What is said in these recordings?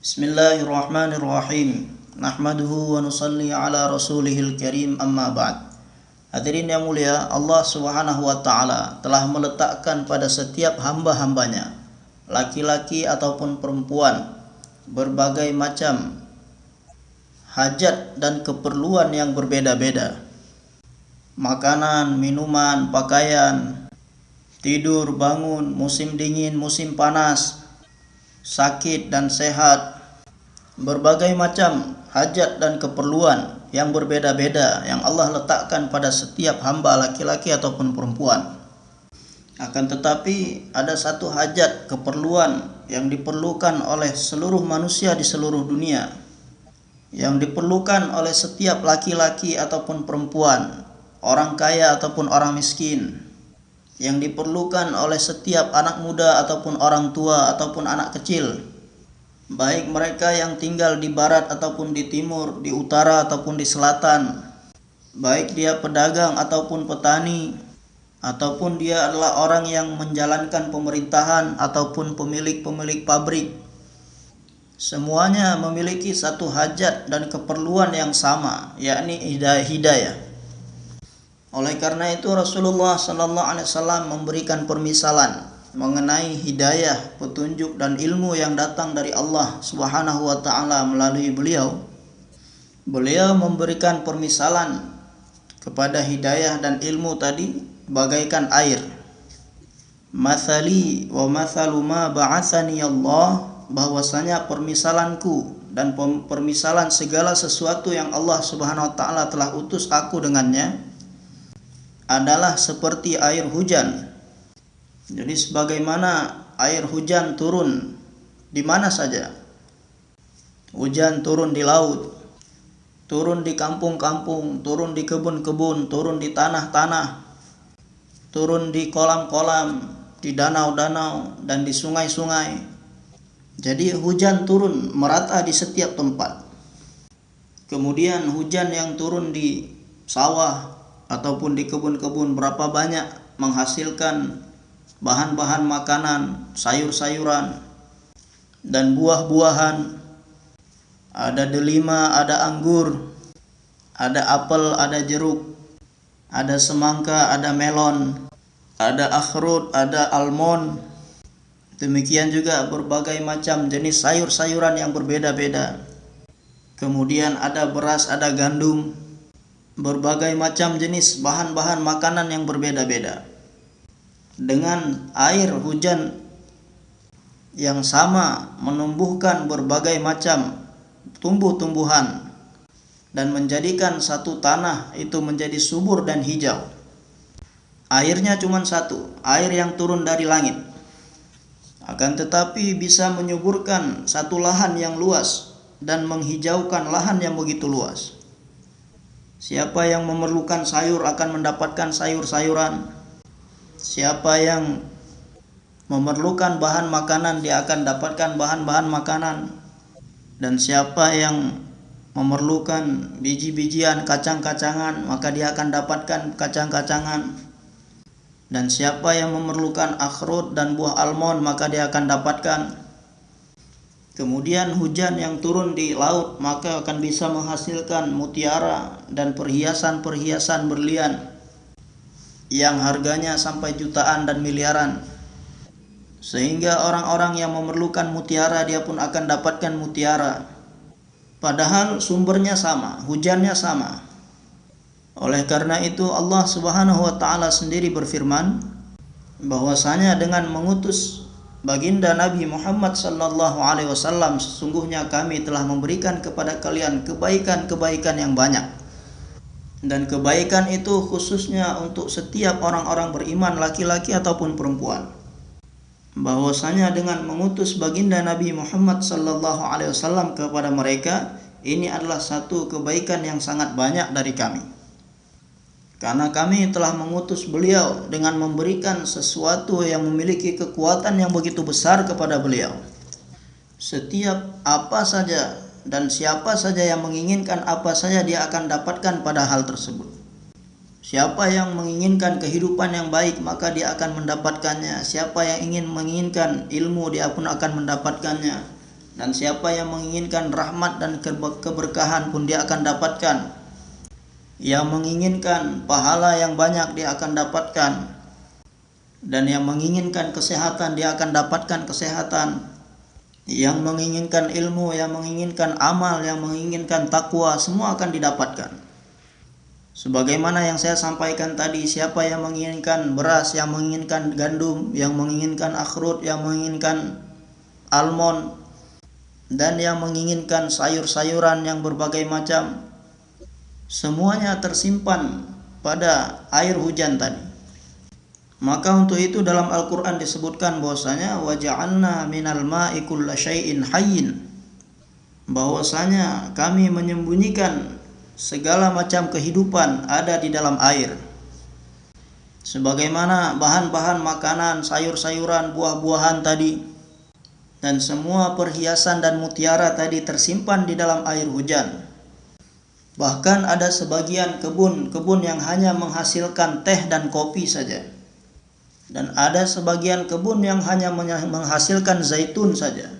Bismillahirrahmanirrahim. Nahmaduhu wa nusalli ala rasulihil karim amma ba'd. Hadirin yang mulia, Allah Subhanahu wa taala telah meletakkan pada setiap hamba-hambanya, laki-laki ataupun perempuan, berbagai macam hajat dan keperluan yang berbeda-beda. Makanan, minuman, pakaian, tidur, bangun, musim dingin, musim panas, sakit dan sehat, berbagai macam hajat dan keperluan yang berbeda-beda yang Allah letakkan pada setiap hamba laki-laki ataupun perempuan. Akan tetapi ada satu hajat keperluan yang diperlukan oleh seluruh manusia di seluruh dunia yang diperlukan oleh setiap laki-laki ataupun perempuan, orang kaya ataupun orang miskin, yang diperlukan oleh setiap anak muda ataupun orang tua ataupun anak kecil baik mereka yang tinggal di barat ataupun di timur, di utara ataupun di selatan, baik dia pedagang ataupun petani, ataupun dia adalah orang yang menjalankan pemerintahan ataupun pemilik-pemilik pabrik. Semuanya memiliki satu hajat dan keperluan yang sama, yakni hidayah. Oleh karena itu Rasulullah Sallallahu Alaihi Wasallam memberikan permisalan mengenai hidayah, petunjuk dan ilmu yang datang dari Allah Subhanahu wa taala melalui beliau. Beliau memberikan permisalan kepada hidayah dan ilmu tadi bagaikan air. Mathali wa mathalu ma ba'athani Allah bahwasanya permisalanku dan permisalan segala sesuatu yang Allah Subhanahu wa taala telah utus aku dengannya adalah seperti air hujan. Jadi sebagaimana air hujan turun di mana saja. Hujan turun di laut, turun di kampung-kampung, turun di kebun-kebun, turun di tanah-tanah, turun di kolam-kolam, di danau-danau dan di sungai-sungai. Jadi hujan turun merata di setiap tempat. Kemudian hujan yang turun di sawah, ataupun di kebun-kebun berapa banyak menghasilkan bahan-bahan makanan, sayur-sayuran dan buah-buahan. Ada delima, ada anggur, ada apel, ada jeruk, ada semangka, ada melon, ada akhrut, ada almond. Demikian juga berbagai macam jenis sayur-sayuran yang berbeda-beda. Kemudian ada beras, ada gandum, berbagai macam jenis bahan-bahan makanan yang berbeda-beda. Dengan air hujan yang sama menumbuhkan berbagai macam tumbuh-tumbuhan dan menjadikan satu tanah itu menjadi subur dan hijau. Airnya cuma satu, air yang turun dari langit. Akan tetapi bisa menyuburkan satu lahan yang luas dan menghijaukan lahan yang begitu luas. Siapa yang memerlukan sayur akan mendapatkan sayur-sayuran. Siapa yang memerlukan bahan makanan dia akan dapatkan bahan-bahan makanan. Dan siapa yang memerlukan biji-bijian, kacang-kacangan, maka dia akan dapatkan kacang-kacangan. Dan siapa yang memerlukan akhrut dan buah almond, maka dia akan dapatkan Kemudian hujan yang turun di laut maka akan bisa menghasilkan mutiara dan perhiasan-perhiasan berlian yang harganya sampai jutaan dan miliaran. Sehingga orang-orang yang memerlukan mutiara dia pun akan dapatkan mutiara. Padahal sumbernya sama, hujannya sama. Oleh karena itu Allah Subhanahu wa taala sendiri berfirman bahwasanya dengan mengutus Baginda Nabi Muhammad sallallahu alaihi wasallam sesungguhnya kami telah memberikan kepada kalian kebaikan-kebaikan yang banyak. Dan kebaikan itu khususnya untuk setiap orang-orang beriman laki-laki ataupun perempuan. Bahwasanya dengan mengutus baginda Nabi Muhammad sallallahu alaihi wasallam kepada mereka ini adalah satu kebaikan yang sangat banyak dari kami. Karena kami telah mengutus beliau dengan memberikan sesuatu yang memiliki kekuatan yang begitu besar kepada beliau. Setiap apa saja dan siapa saja yang menginginkan apa saja dia akan dapatkan pada hal tersebut. Siapa yang menginginkan kehidupan yang baik maka dia akan mendapatkannya. Siapa yang ingin menginginkan ilmu dia pun akan mendapatkannya. dan siapa yang menginginkan rahmat dan keberkahan pun dia akan dapatkan yang menginginkan pahala yang banyak dia akan dapatkan. Dan yang menginginkan kesehatan dia akan dapatkan kesehatan. Yang menginginkan ilmu yang menginginkan amal yang menginginkan takwa semua akan didapatkan. Sebagaimana yang saya sampaikan tadi siapa yang menginginkan beras yang menginginkan gandum yang menginginkan akhrut yang menginginkan almond dan yang menginginkan sayur-sayuran yang berbagai macam semuanya tersimpan pada air hujan tadi. Maka untuk itu dalam Al-Qur'an disebutkan bahwasanya waja'alna minal ma'i kulla syai'in hayyin. Bahwasanya kami menyembunyikan segala macam kehidupan ada di dalam air. Sebagaimana bahan-bahan makanan sayur-sayuran buah-buahan tadi dan semua perhiasan dan mutiara tadi tersimpan di dalam air hujan. Bahkan ada sebagian kebun-kebun yang hanya menghasilkan teh dan kopi saja. Dan ada sebagian kebun yang hanya menghasilkan zaitun saja.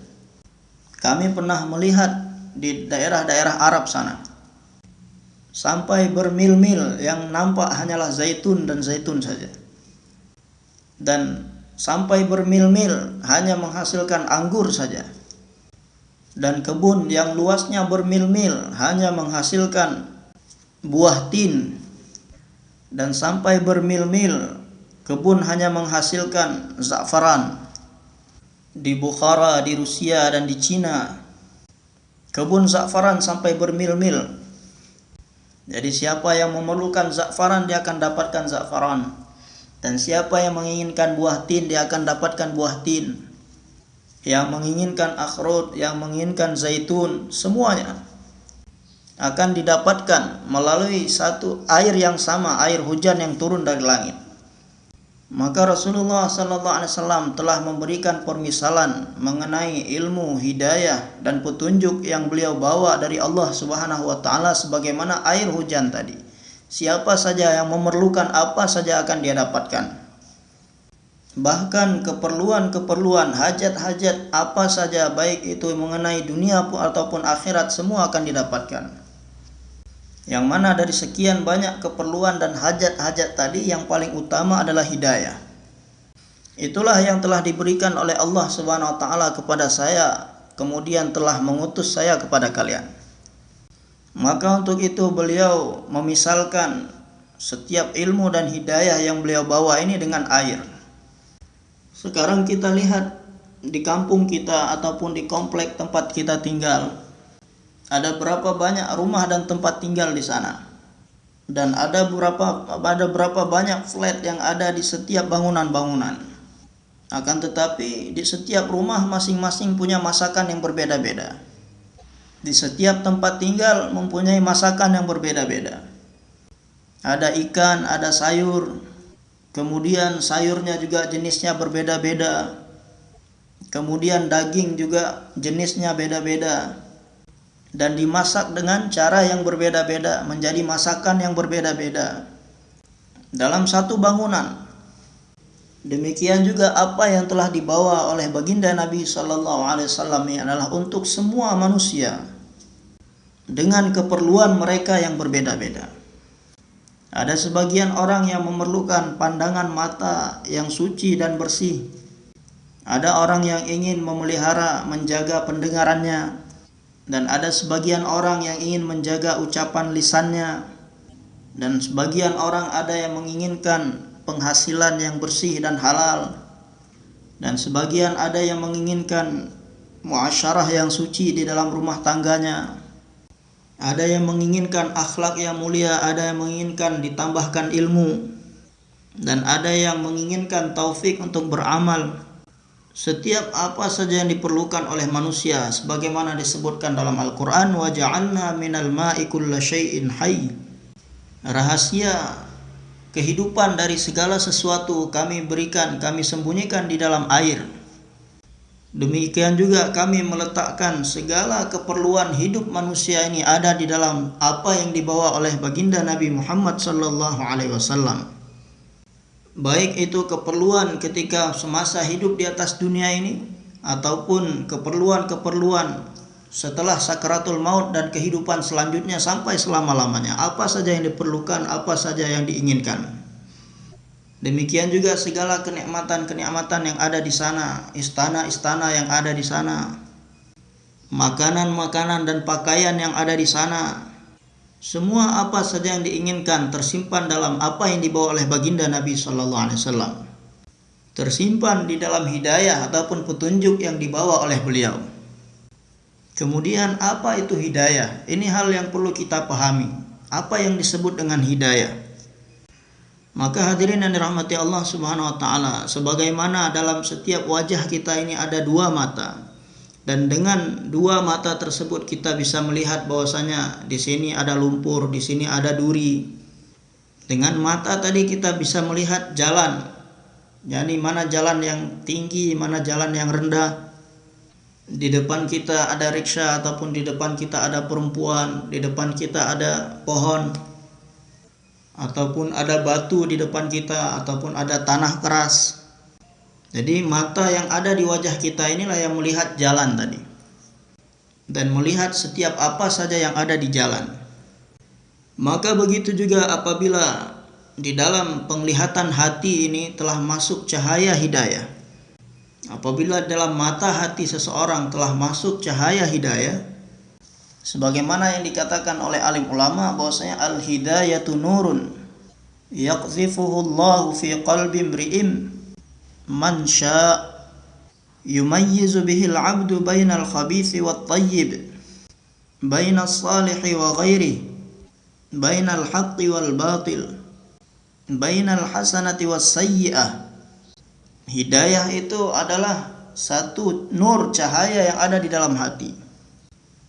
Kami pernah melihat di daerah-daerah Arab sana. Sampai bermil-mil yang nampak hanyalah zaitun dan zaitun saja. Dan sampai bermil-mil hanya menghasilkan anggur saja. Dan kebun yang luasnya bermil-mil hanya menghasilkan buah tin. Dan sampai bermil-mil kebun hanya menghasilkan za'faran. Di Bukhara, di Rusia dan di Cina kebun za'faran sampai bermil-mil. Jadi siapa yang memerlukan za'faran dia akan dapatkan za'faran. Dan siapa yang menginginkan buah tin dia akan dapatkan buah tin. Yang menginginkan akhrut, yang menginginkan zaitun, semuanya akan didapatkan melalui satu air yang sama, air hujan yang turun dari langit. Maka Rasulullah wasallam telah memberikan permisalan mengenai ilmu hidayah dan petunjuk yang beliau bawa dari Allah Subhanahu wa taala sebagaimana air hujan tadi. Siapa saja yang memerlukan apa saja akan dia dapatkan. Bahkan keperluan-keperluan, hajat-hajat apa saja baik itu mengenai dunia ataupun akhirat semua akan didapatkan. Yang mana dari sekian banyak keperluan dan hajat-hajat tadi yang paling utama adalah hidayah. Itulah yang telah diberikan oleh Allah Subhanahu wa taala kepada saya, kemudian telah mengutus saya kepada kalian. Maka untuk itu beliau memisalkan setiap ilmu dan hidayah yang beliau bawa ini dengan air. Sekarang kita lihat di kampung kita ataupun di komplek tempat kita tinggal. Ada berapa banyak rumah dan tempat tinggal di sana. Dan ada berapa ada berapa banyak flat yang ada di setiap bangunan-bangunan. Akan tetapi di setiap rumah masing-masing punya masakan yang berbeda-beda di setiap tempat tinggal mempunyai masakan yang berbeda-beda. Ada ikan, ada sayur, kemudian sayurnya juga jenisnya berbeda-beda. Kemudian daging juga jenisnya beda-beda. Dan dimasak dengan cara yang berbeda-beda, menjadi masakan yang berbeda-beda. Dalam satu bangunan. Demikian juga apa yang telah dibawa oleh baginda Nabi Sallallahu Alaihi Wasallam adalah untuk semua manusia dengan keperluan mereka yang berbeda-beda. Ada sebagian orang yang memerlukan pandangan mata yang suci dan bersih. Ada orang yang ingin memelihara, menjaga pendengarannya, dan ada sebagian orang yang ingin menjaga ucapan lisannya, dan sebagian orang ada yang menginginkan penghasilan yang bersih dan halal. Dan sebagian ada yang menginginkan muasyarah yang suci di dalam rumah tangganya ada yang menginginkan akhlak yang mulia ada yang menginginkan ditambahkan ilmu. Dan ada yang menginginkan taufik untuk beramal. Setiap apa saja yang diperlukan oleh manusia sebagaimana disebutkan dalam Al-Qur'an ja'alna minal ma'i kulla syai'in hayy. Rahasia kehidupan dari segala sesuatu kami berikan, kami sembunyikan di dalam air. Demikian juga kami meletakkan segala keperluan hidup manusia ini ada di dalam apa yang dibawa oleh baginda Nabi Muhammad sallallahu alaihi wasallam. Baik itu keperluan ketika semasa hidup di atas dunia ini ataupun keperluan-keperluan setelah sakaratul maut dan kehidupan selanjutnya sampai selama-lamanya. Apa saja yang diperlukan, apa saja yang diinginkan. Demikian juga segala kenikmatan-kenikmatan yang ada di sana, istana-istana yang ada di sana, makanan-makanan dan pakaian yang ada di sana. Semua apa saja yang diinginkan tersimpan dalam apa yang dibawa oleh baginda Nabi Shallallahu Alaihi Wasallam. Tersimpan di dalam hidayah ataupun petunjuk yang dibawa oleh beliau. Kemudian apa itu hidayah? Ini hal yang perlu kita pahami. Apa yang disebut dengan hidayah? Maka hadirin yang dirahmati Allah Subhanahu wa taala, sebagaimana dalam setiap wajah kita ini ada dua mata. Dan dengan dua mata tersebut kita bisa melihat bahwasanya di sini ada lumpur, di sini ada duri. Dengan mata tadi kita bisa melihat jalan. Yani mana jalan yang tinggi, mana jalan yang rendah di depan kita ada riksa ataupun di depan kita ada perempuan, di depan kita ada pohon ataupun ada batu di depan kita ataupun ada tanah keras. Jadi mata yang ada di wajah kita inilah yang melihat jalan tadi. Dan melihat setiap apa saja yang ada di jalan. Maka begitu juga apabila di dalam penglihatan hati ini telah masuk cahaya hidayah Apabila dalam mata hati seseorang telah masuk cahaya hidayah, sebagaimana yang dikatakan oleh alim ulama bahwasanya al hidayatu nurun yaqzifuhu Allah fi qalbi imri'in man sya' yumayyizu bihi al-'abdu bainal khabithi wat tayyib bainal salihi wa ghairihi bainal haqqi wal batil bainal hasanati was sayyi'ah Hidayah itu adalah satu nur cahaya yang ada di dalam hati.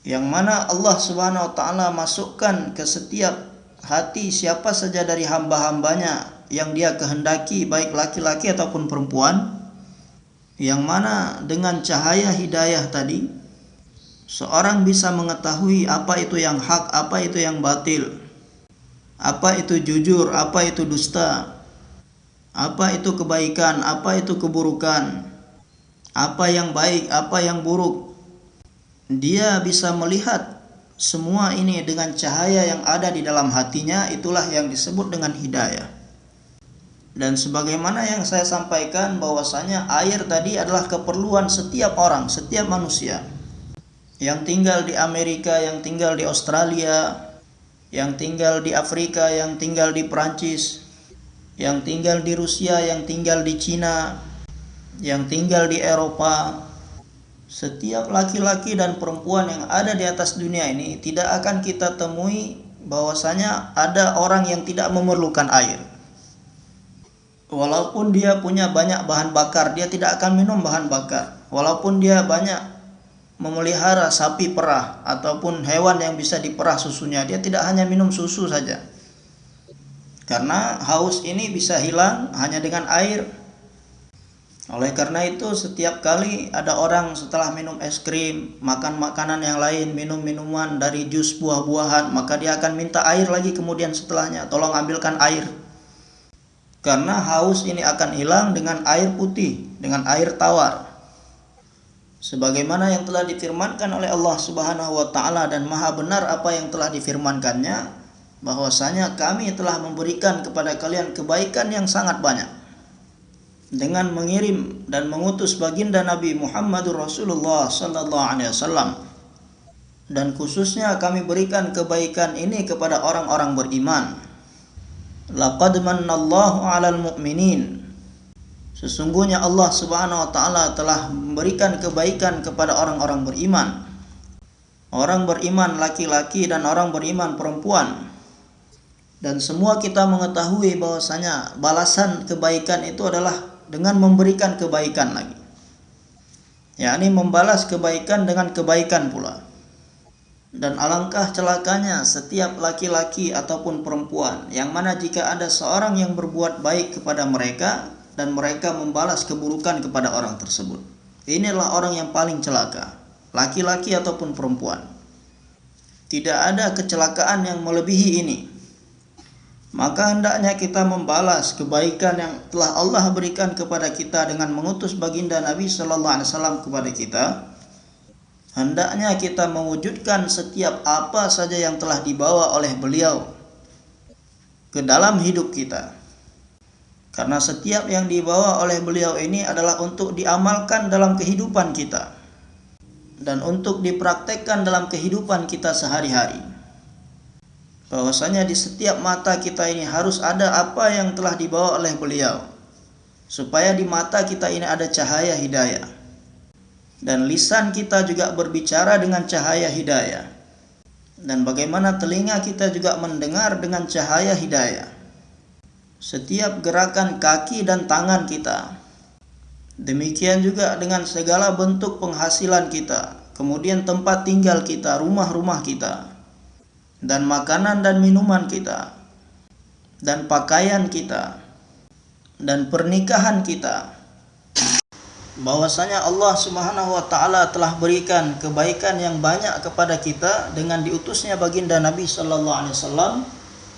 Yang mana Allah Subhanahu wa taala masukkan ke setiap hati siapa saja dari hamba-hambanya yang dia kehendaki baik laki-laki ataupun perempuan yang mana dengan cahaya hidayah tadi seorang bisa mengetahui apa itu yang hak, apa itu yang batil, apa itu jujur, apa itu dusta, apa itu kebaikan, apa itu keburukan, apa yang baik, apa yang buruk. Dia bisa melihat semua ini dengan cahaya yang ada di dalam hatinya, itulah yang disebut dengan hidayah. Dan sebagaimana yang saya sampaikan bahwasanya air tadi adalah keperluan setiap orang, setiap manusia. Yang tinggal di Amerika, yang tinggal di Australia, yang tinggal di Afrika, yang tinggal di Perancis, yang tinggal di Rusia, yang tinggal di Cina, yang tinggal di Eropa, setiap laki-laki dan perempuan yang ada di atas dunia ini tidak akan kita temui bahwasanya ada orang yang tidak memerlukan air. Walaupun dia punya banyak bahan bakar, dia tidak akan minum bahan bakar. Walaupun dia banyak memelihara sapi perah ataupun hewan yang bisa diperah susunya, dia tidak hanya minum susu saja karena haus ini bisa hilang hanya dengan air. Oleh karena itu setiap kali ada orang setelah minum es krim, makan makanan yang lain, minum minuman dari jus buah-buahan, maka dia akan minta air lagi kemudian setelahnya, tolong ambilkan air. Karena haus ini akan hilang dengan air putih, dengan air tawar. Sebagaimana yang telah difirmankan oleh Allah Subhanahu wa taala dan maha benar apa yang telah difirmankannya, bahwasanya kami telah memberikan kepada kalian kebaikan yang sangat banyak dengan mengirim dan mengutus baginda Nabi Muhammadur Rasulullah sallallahu alaihi wasallam. Dan khususnya kami berikan kebaikan ini kepada orang-orang beriman. Laqad mannallahu 'alal mu'minin. Sesungguhnya Allah Subhanahu wa taala telah memberikan kebaikan kepada orang-orang beriman. Orang beriman laki-laki dan orang beriman perempuan. Dan semua kita mengetahui bahwasanya balasan kebaikan itu adalah dengan memberikan kebaikan lagi. yakni membalas kebaikan dengan kebaikan pula. Dan alangkah celakanya setiap laki-laki ataupun perempuan yang mana jika ada seorang yang berbuat baik kepada mereka dan mereka membalas keburukan kepada orang tersebut. Inilah orang yang paling celaka, laki-laki ataupun perempuan. Tidak ada kecelakaan yang melebihi ini maka hendaknya kita membalas kebaikan yang telah Allah berikan kepada kita dengan mengutus baginda Nabi sallallahu alaihi wasallam kepada kita. Hendaknya kita mewujudkan setiap apa saja yang telah dibawa oleh beliau ke dalam hidup kita. Karena setiap yang dibawa oleh beliau ini adalah untuk diamalkan dalam kehidupan kita dan untuk dipraktekkan dalam kehidupan kita sehari-hari bahwasanya di setiap mata kita ini harus ada apa yang telah dibawa oleh beliau. Supaya di mata kita ini ada cahaya hidayah. Dan lisan kita juga berbicara dengan cahaya hidayah. Dan bagaimana telinga kita juga mendengar dengan cahaya hidayah. Setiap gerakan kaki dan tangan kita. Demikian juga dengan segala bentuk penghasilan kita. Kemudian tempat tinggal kita rumah-rumah kita dan makanan dan minuman kita dan pakaian kita dan pernikahan kita. Bahwasanya Allah Subhanahu wa taala telah berikan kebaikan yang banyak kepada kita dengan diutusnya baginda Nabi sallallahu alaihi wasallam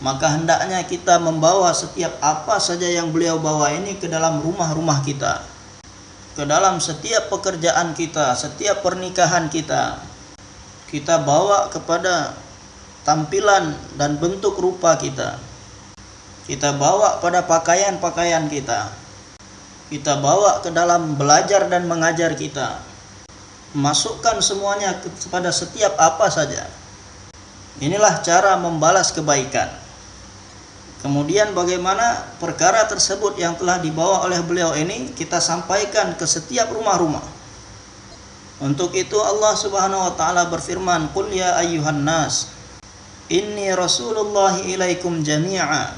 maka hendaknya kita membawa setiap apa saja yang beliau bawa ini ke dalam rumah-rumah kita ke dalam setiap pekerjaan kita setiap pernikahan kita. Kita bawa kepada tampilan dan bentuk rupa kita. Kita bawa pada pakaian-pakaian kita. Kita bawa ke dalam belajar dan mengajar kita. Masukkan semuanya kepada setiap apa saja. Inilah cara membalas kebaikan. Kemudian bagaimana perkara tersebut yang telah dibawa oleh beliau ini kita sampaikan ke setiap rumah-rumah. Untuk itu Allah Subhanahu wa taala berfirman, "Qul ya nas, Inni Rasulullah ilaikum jami'a.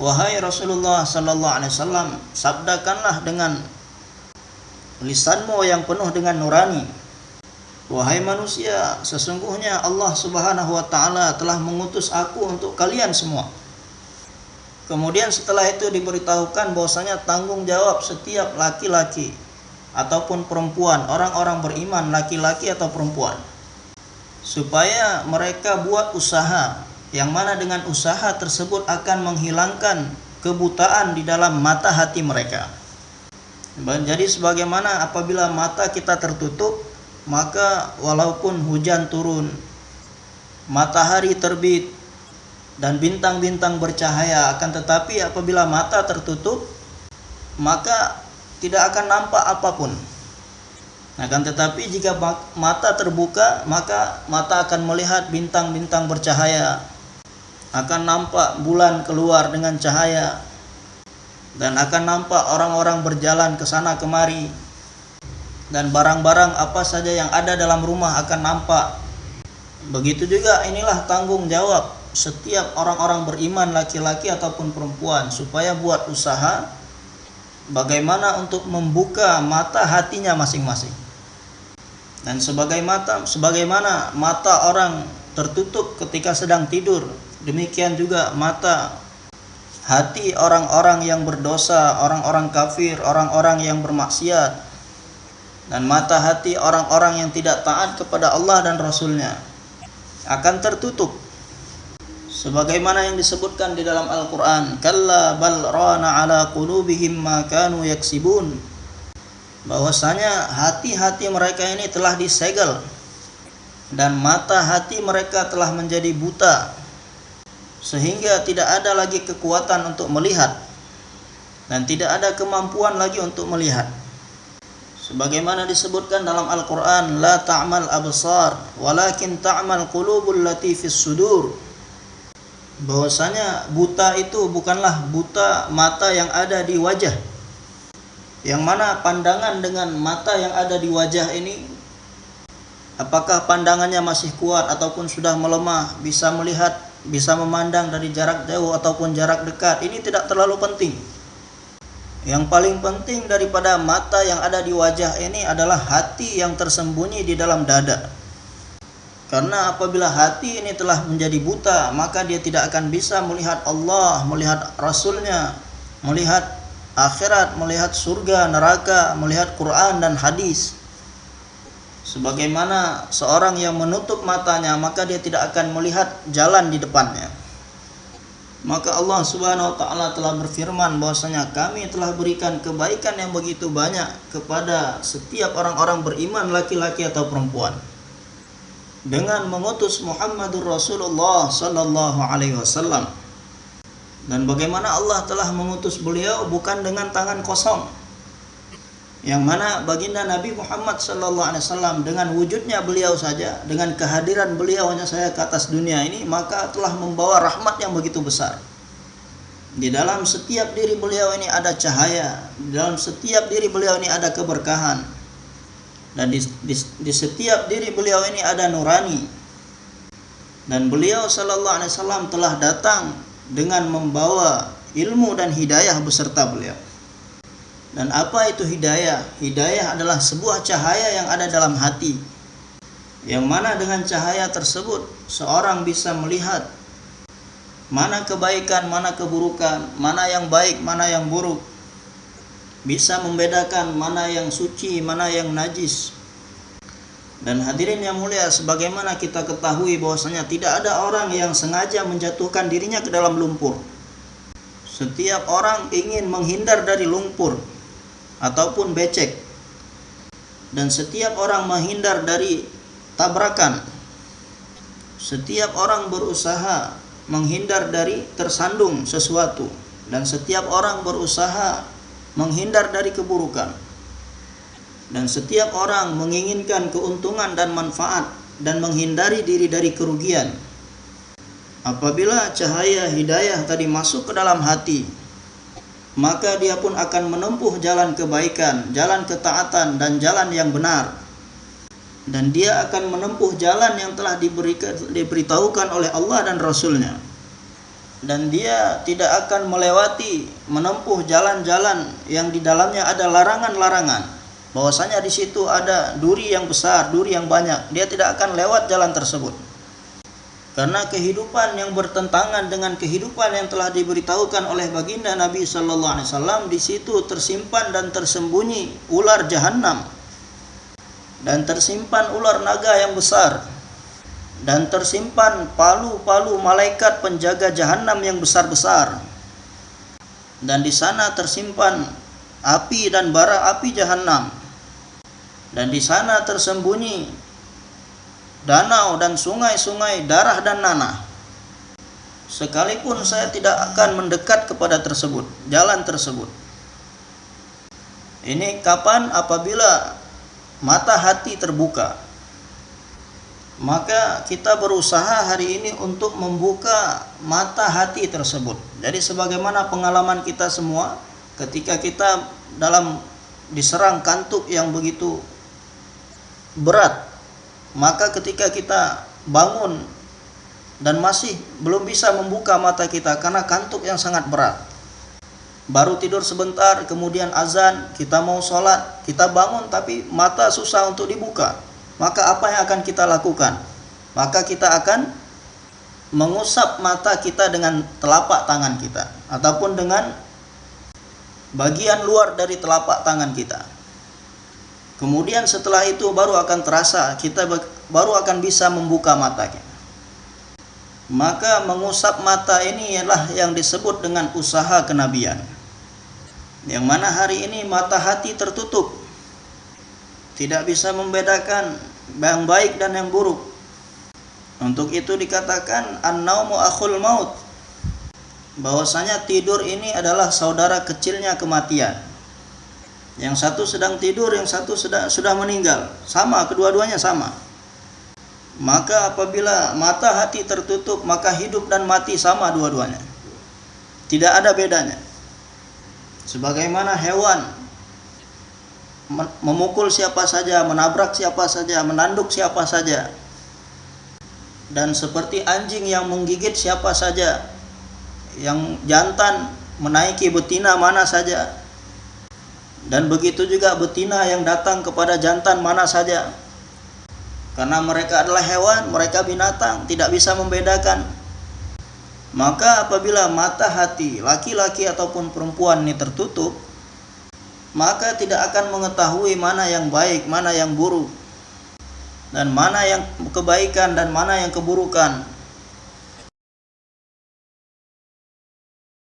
Wahai Rasulullah sallallahu alaihi wasallam, sabdakanlah dengan lisanmu yang penuh dengan nurani. Wahai manusia, sesungguhnya Allah Subhanahu wa taala telah mengutus aku untuk kalian semua. Kemudian setelah itu diberitahukan bahwasanya tanggung jawab setiap laki-laki ataupun perempuan, orang-orang beriman laki-laki atau perempuan supaya mereka buat usaha yang mana dengan usaha tersebut akan menghilangkan kebutaan di dalam mata hati mereka. Jadi sebagaimana apabila mata kita tertutup, maka walaupun hujan turun, matahari terbit dan bintang-bintang bercahaya akan tetapi apabila mata tertutup, maka tidak akan nampak apa pun akan tetapi jika mata terbuka, maka mata akan melihat bintang-bintang bercahaya. Akan nampak bulan keluar dengan cahaya. Dan akan nampak orang-orang berjalan ke sana kemari. Dan barang-barang apa saja yang ada dalam rumah akan nampak. Begitu juga inilah tanggung jawab setiap orang-orang beriman laki-laki ataupun perempuan supaya buat usaha bagaimana untuk membuka mata hatinya masing-masing. Dan sebagai mata, sebagaimana mata orang tertutup ketika sedang tidur, demikian juga mata hati orang-orang yang berdosa, orang-orang kafir, orang-orang yang bermaksiat, dan mata hati orang-orang yang tidak taat kepada Allah dan Rasulnya akan tertutup. Sebagaimana yang disebutkan di dalam Al-Qur'an kalla bal rana ala qulubihim ma kanu yaksibun bahwasanya hati-hati mereka ini telah disegel dan mata hati mereka telah menjadi buta sehingga tidak ada lagi kekuatan untuk melihat dan tidak ada kemampuan lagi untuk melihat. Sebagaimana disebutkan dalam Al-Qur'an la ta'mal absar walakin ta'mal qulubul lati fis sudur. Bahwasanya buta itu bukanlah buta mata yang ada di wajah yang mana pandangan dengan mata yang ada di wajah ini apakah pandangannya masih kuat ataupun sudah melemah bisa melihat bisa memandang dari jarak jauh ataupun jarak dekat ini tidak terlalu penting. Yang paling penting daripada mata yang ada di wajah ini adalah hati yang tersembunyi di dalam dada. Karena apabila hati ini telah menjadi buta maka dia tidak akan bisa melihat Allah melihat Rasulnya melihat akhirat, melihat surga, neraka, melihat Quran dan hadis. Sebagaimana seorang yang menutup matanya, maka dia tidak akan melihat jalan di depannya. maka Allah Subhanahu wa taala telah berfirman bahwasanya kami telah berikan kebaikan yang begitu banyak kepada setiap orang-orang beriman laki-laki atau perempuan dengan mengutus Muhammadur Rasulullah sallallahu alaihi wasallam. Dan bagaimana Allah telah mengutus beliau bukan dengan tangan kosong. Yang mana baginda Nabi Muhammad wasallam dengan wujudnya beliau saja, dengan kehadiran beliau hanya saya ke atas dunia ini, maka telah membawa rahmat yang begitu besar. Di dalam setiap diri beliau ini ada cahaya, di dalam setiap diri beliau ini ada keberkahan, dan di, di, di setiap diri beliau ini ada nurani dan beliau sallallahu alaihi wasallam telah datang dengan membawa ilmu dan hidayah beserta beliau. Dan apa itu hidayah? Hidayah adalah sebuah cahaya yang ada dalam hati yang mana dengan cahaya tersebut seorang bisa melihat mana kebaikan mana keburukan mana yang baik mana yang buruk. Bisa membedakan mana yang suci, mana yang najis. Dan hadirin yang mulia, sebagaimana kita ketahui bahwasanya tidak ada orang yang sengaja menjatuhkan dirinya ke dalam lumpur. Setiap orang ingin menghindar dari lumpur ataupun becek. Dan setiap orang menghindar dari tabrakan. Setiap orang berusaha menghindar dari tersandung sesuatu dan setiap orang berusaha menghindar dari keburukan. Dan setiap orang menginginkan keuntungan dan manfaat dan menghindari diri dari kerugian. Apabila cahaya hidayah tadi masuk ke dalam hati, maka dia pun akan menempuh jalan kebaikan, jalan ketaatan dan jalan yang benar. Dan dia akan menempuh jalan yang telah diberitahukan oleh Allah dan Rasulnya dan dia tidak akan melewati menempuh jalan-jalan yang di dalamnya ada larangan-larangan bahwasanya di situ ada duri yang besar, duri yang banyak dia tidak akan lewat jalan tersebut karena kehidupan yang bertentangan dengan kehidupan yang telah diberitahukan oleh baginda Nabi Shallallahu Alaihi Wasallam di situ tersimpan dan tersembunyi ular jahanam dan tersimpan ular naga yang besar dan tersimpan palu-palu malaikat penjaga jahanam yang besar-besar. Dan di sana tersimpan api dan bara api jahanam. Dan di sana tersembunyi danau dan sungai-sungai darah dan nanah. Sekalipun saya tidak akan mendekat kepada tersebut, jalan tersebut. Ini kapan apabila mata hati terbuka maka kita berusaha hari ini untuk membuka mata hati tersebut. Jadi sebagaimana pengalaman kita semua ketika kita dalam diserang kantuk yang begitu berat, maka ketika kita bangun dan masih belum bisa membuka mata kita karena kantuk yang sangat berat. Baru tidur sebentar, kemudian azan, kita mau sholat, kita bangun tapi mata susah untuk dibuka maka apa yang akan kita lakukan? Maka kita akan mengusap mata kita dengan telapak tangan kita ataupun dengan bagian luar dari telapak tangan kita. Kemudian setelah itu baru akan terasa kita baru akan bisa membuka mata kita. Maka mengusap mata ini ialah yang disebut dengan usaha kenabian. Yang mana hari ini mata hati tertutup tidak bisa membedakan yang baik dan yang buruk. Untuk itu dikatakan an-naumu akhul maut. Bahwasanya tidur ini adalah saudara kecilnya kematian. Yang satu sedang tidur, yang satu sudah sudah meninggal. Sama, kedua-duanya sama. Maka apabila mata hati tertutup, maka hidup dan mati sama dua-duanya. Tidak ada bedanya. Sebagaimana hewan memukul siapa saja, menabrak siapa saja, menanduk siapa saja. Dan seperti anjing yang menggigit siapa saja, yang jantan menaiki betina mana saja. Dan begitu juga betina yang datang kepada jantan mana saja. Karena mereka adalah hewan, mereka binatang, tidak bisa membedakan. Maka apabila mata hati laki-laki ataupun perempuan ini tertutup, maka tidak akan mengetahui mana yang baik, mana yang buruk, dan mana yang kebaikan dan mana yang keburukan.